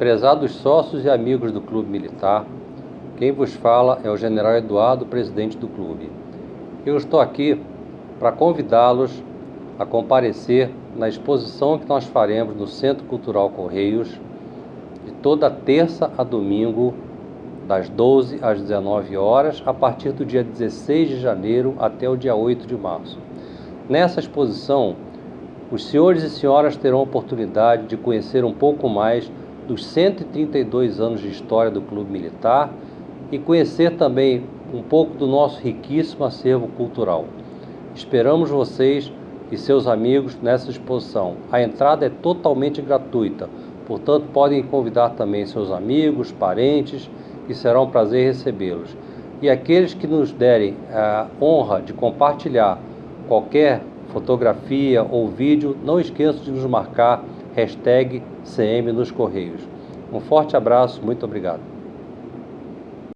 Prezados sócios e amigos do Clube Militar, quem vos fala é o General Eduardo, presidente do clube. Eu estou aqui para convidá-los a comparecer na exposição que nós faremos no Centro Cultural Correios, de toda terça a domingo, das 12 às 19 horas, a partir do dia 16 de janeiro até o dia 8 de março. Nessa exposição, os senhores e senhoras terão a oportunidade de conhecer um pouco mais dos 132 anos de história do Clube Militar e conhecer também um pouco do nosso riquíssimo acervo cultural. Esperamos vocês e seus amigos nessa exposição. A entrada é totalmente gratuita, portanto podem convidar também seus amigos, parentes e será um prazer recebê-los. E aqueles que nos derem a honra de compartilhar qualquer fotografia ou vídeo, não esqueçam de nos marcar hashtag CM nos Correios. Um forte abraço, muito obrigado.